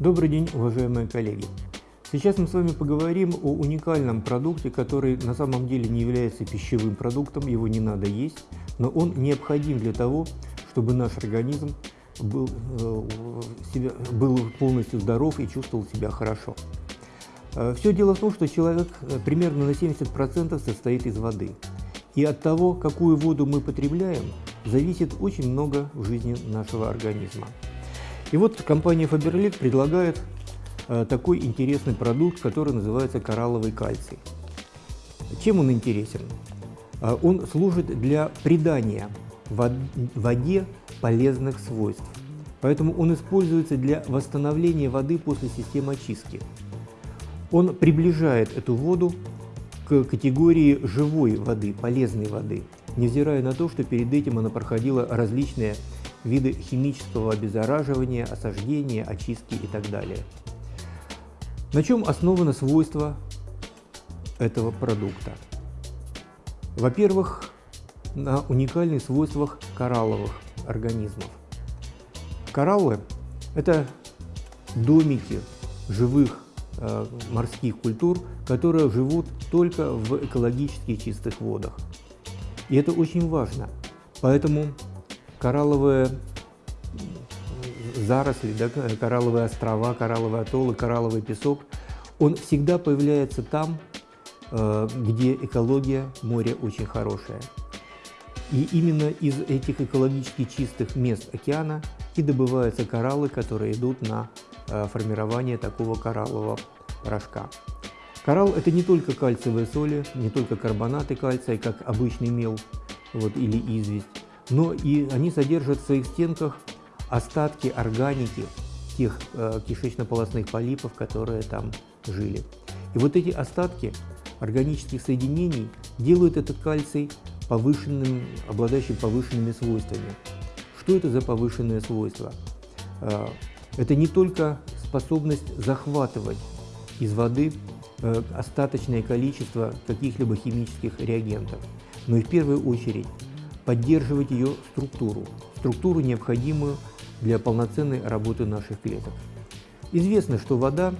Добрый день, уважаемые коллеги! Сейчас мы с вами поговорим о уникальном продукте, который на самом деле не является пищевым продуктом, его не надо есть, но он необходим для того, чтобы наш организм был, э, себя, был полностью здоров и чувствовал себя хорошо. Э, Все дело в том, что человек э, примерно на 70% состоит из воды. И от того, какую воду мы потребляем, зависит очень много в жизни нашего организма. И вот компания Faberlic предлагает такой интересный продукт, который называется коралловый кальций. Чем он интересен? Он служит для придания воде полезных свойств. Поэтому он используется для восстановления воды после системы очистки. Он приближает эту воду к категории живой воды, полезной воды, невзирая на то, что перед этим она проходила различные виды химического обеззараживания, осаждения, очистки и так далее. На чем основано свойство этого продукта? Во-первых, на уникальных свойствах коралловых организмов. Кораллы – это домики живых э, морских культур, которые живут только в экологически чистых водах. И это очень важно. Поэтому коралловые заросли, да, коралловые острова, коралловые атоллы, коралловый песок, он всегда появляется там, э, где экология моря очень хорошая. И именно из этих экологически чистых мест океана и добываются кораллы, которые идут на э, формирование такого кораллового порошка. Коралл – это не только кальциевые соли, не только карбонаты кальция, как обычный мел вот, или известь, но и они содержат в своих стенках остатки органики тех э, кишечно-полостных полипов, которые там жили. И вот эти остатки органических соединений делают этот кальций повышенным, обладающим повышенными свойствами. Что это за повышенные свойства? А, это не только способность захватывать из воды э, остаточное количество каких-либо химических реагентов, но и в первую очередь поддерживать ее структуру, структуру, необходимую для полноценной работы наших клеток. Известно, что вода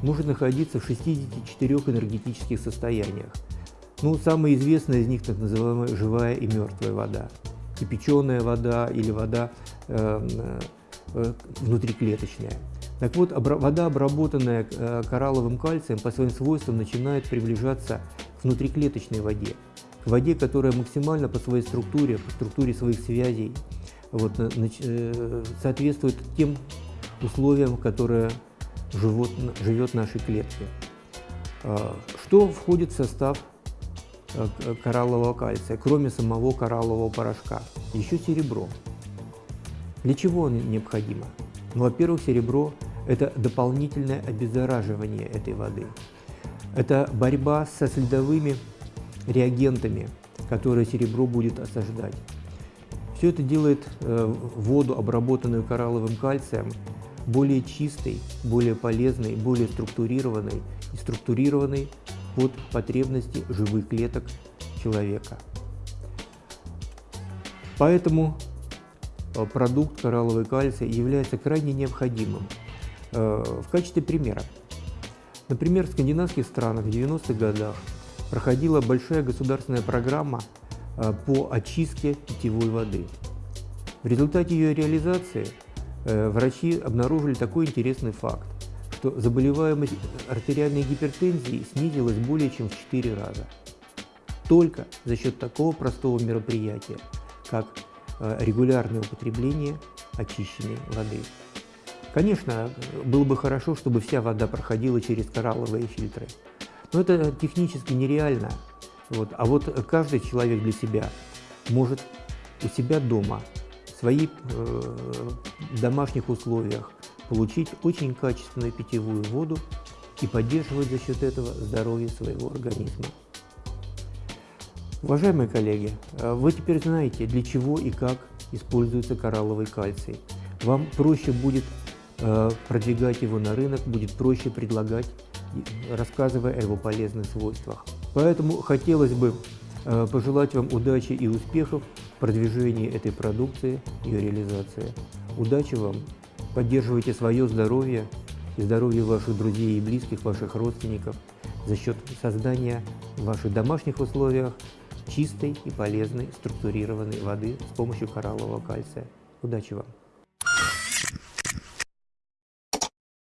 может находиться в 64 энергетических состояниях, ну, самая известная из них так называемая живая и мертвая вода. Кипяченая вода или вода э, э, внутриклеточная. Так вот, вода, обработанная э, коралловым кальцием, по своим свойствам начинает приближаться к внутриклеточной воде, воде, которая максимально по своей структуре, по структуре своих связей, вот, э, соответствует тем условиям, которые живут, живет нашей клетки. А, что входит в состав Э, кораллового кальция, кроме самого кораллового порошка. Еще серебро. Для чего оно необходимо? Ну, во-первых, серебро – это дополнительное обеззараживание этой воды. Это борьба со следовыми реагентами, которые серебро будет осаждать. Все это делает э, воду, обработанную коралловым кальцием, более чистой, более полезной, более структурированной и структурированной под потребности живых клеток человека. Поэтому э, продукт коралловый кальций является крайне необходимым. Э, в качестве примера. Например, в скандинавских странах в 90-х годах проходила большая государственная программа э, по очистке питьевой воды. В результате ее реализации врачи обнаружили такой интересный факт что заболеваемость артериальной гипертензией снизилась более чем в 4 раза. Только за счет такого простого мероприятия, как э, регулярное употребление очищенной воды. Конечно, было бы хорошо, чтобы вся вода проходила через коралловые фильтры, но это технически нереально. Вот. А вот каждый человек для себя может у себя дома, в своих э, домашних условиях получить очень качественную питьевую воду и поддерживать за счет этого здоровье своего организма. Уважаемые коллеги, э, вы теперь знаете, для чего и как используется коралловый кальций. Вам проще будет продвигать его на рынок, будет проще предлагать, рассказывая о его полезных свойствах. Поэтому хотелось бы э, пожелать вам удачи и успехов в продвижении этой продукции, ее реализации. Удачи вам Поддерживайте свое здоровье и здоровья ваших друзей и близких, ваших родственников за счет создания в ваших домашних условиях чистой и полезной структурированной воды с помощью кораллового кальция. Удачи вам!